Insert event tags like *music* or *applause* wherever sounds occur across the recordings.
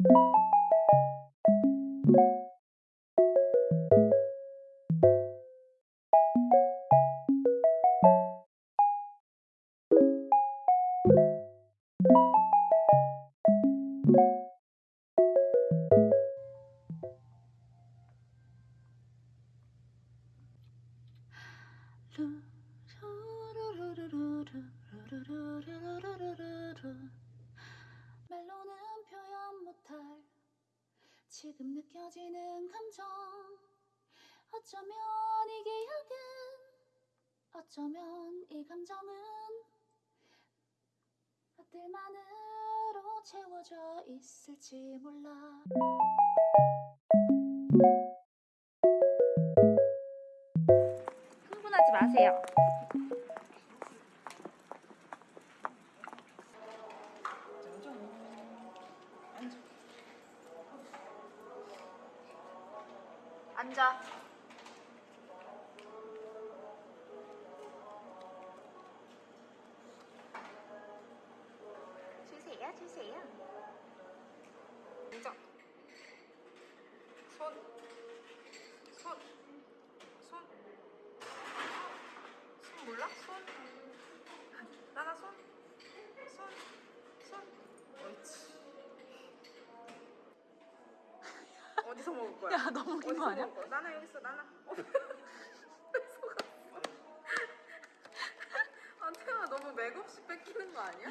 you 감정 어쩌면 이게 약은 어쩌면 이 감정은 것들만으로 채워져 있을지 몰라 흥분하지 마세요. 앉아. 주세요, 주세요. 앉아. 손. 손. 손. 손 몰라? 손. 나나 손. 손. 손. 옳지. 어디서 먹을 거야? 야, 너무 웃긴 어디서 거 아니야? 먹을 거야? 나나 여기 있어. 나나. *laughs* 어. 속았어. *laughs* 아 태아 너무 맥없이 뺏기는 거 아니야?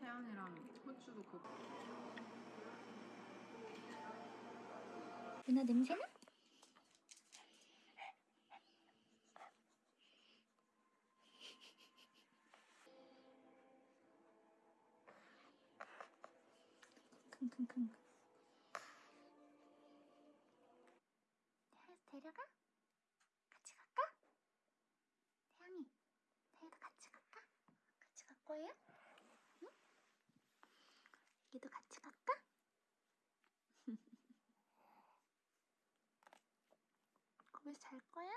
태연이랑 호주도 그 누나 냄새나? 킁킁킁 태양이 데려가? 같이 갈까? 태양이 태양이도 같이 갈까? 같이 갈 거예요? 응? 여기도 같이 갈까? *laughs* 거기서 잘 거야?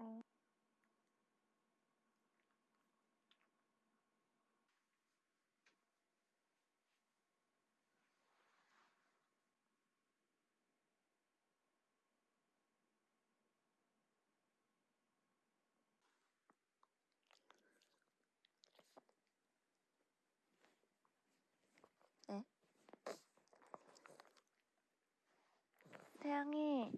어. 태양이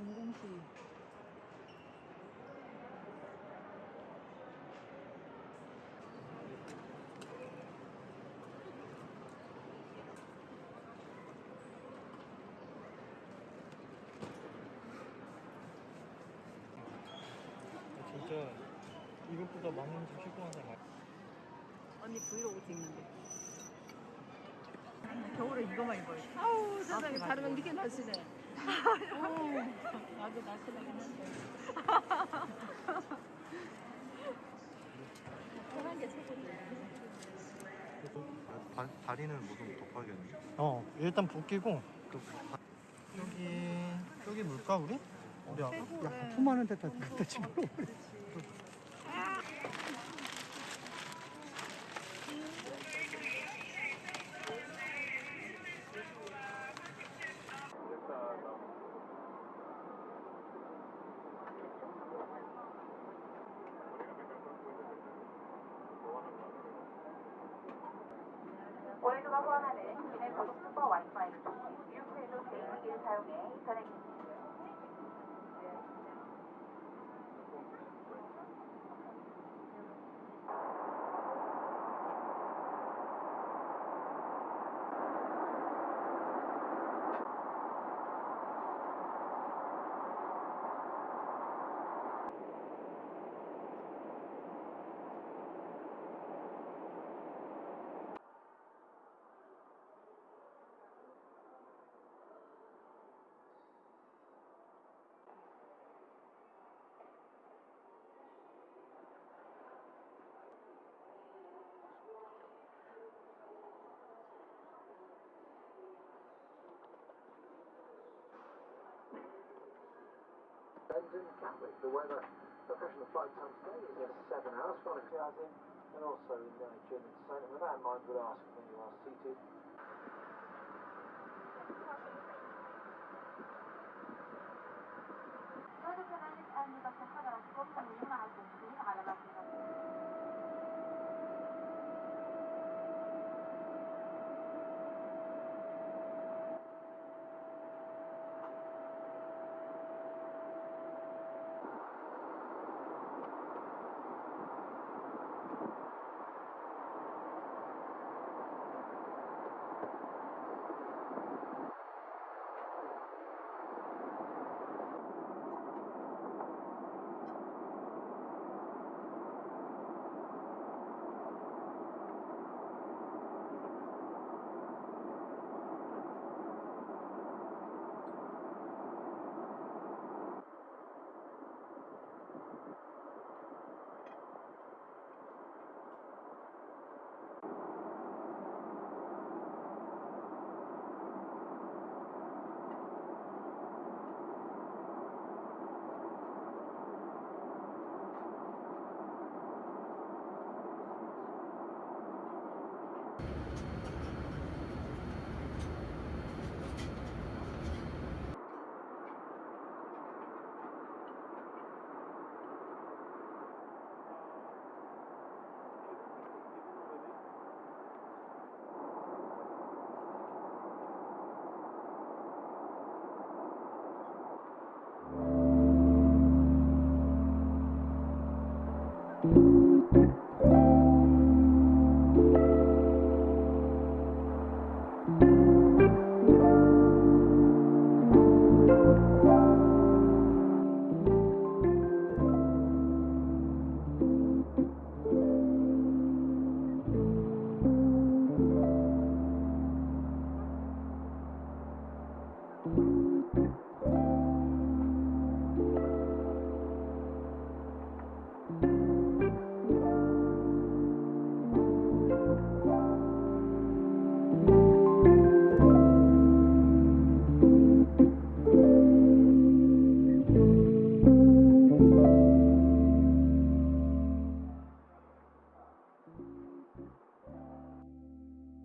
공공시. 진짜 이것보다 많은 좀 실컷한 사람 많 언니 브이로그 찍는데. 겨울에 이거만 입어요. 아우 세상에 다르면 이렇게 날씬해. 나도 날씬하긴 한데. 편한 게 최고지. 다, 다리는 무슨 덮어야겠네. 어 일단 벗기고 여기 여기 물까 우리? 우리 아까 야 수많은 데다 데다 지금 오일드가 호환하는 기내 고속 슈퍼 와이파이 유쿠에도 개인기기를 사용해 인터넷 London Gatwick. The weather professional flight time today is at 7 hours, from in, and also in uh, gym and Saint. And with that in mind, we'll ask when you are seated. 어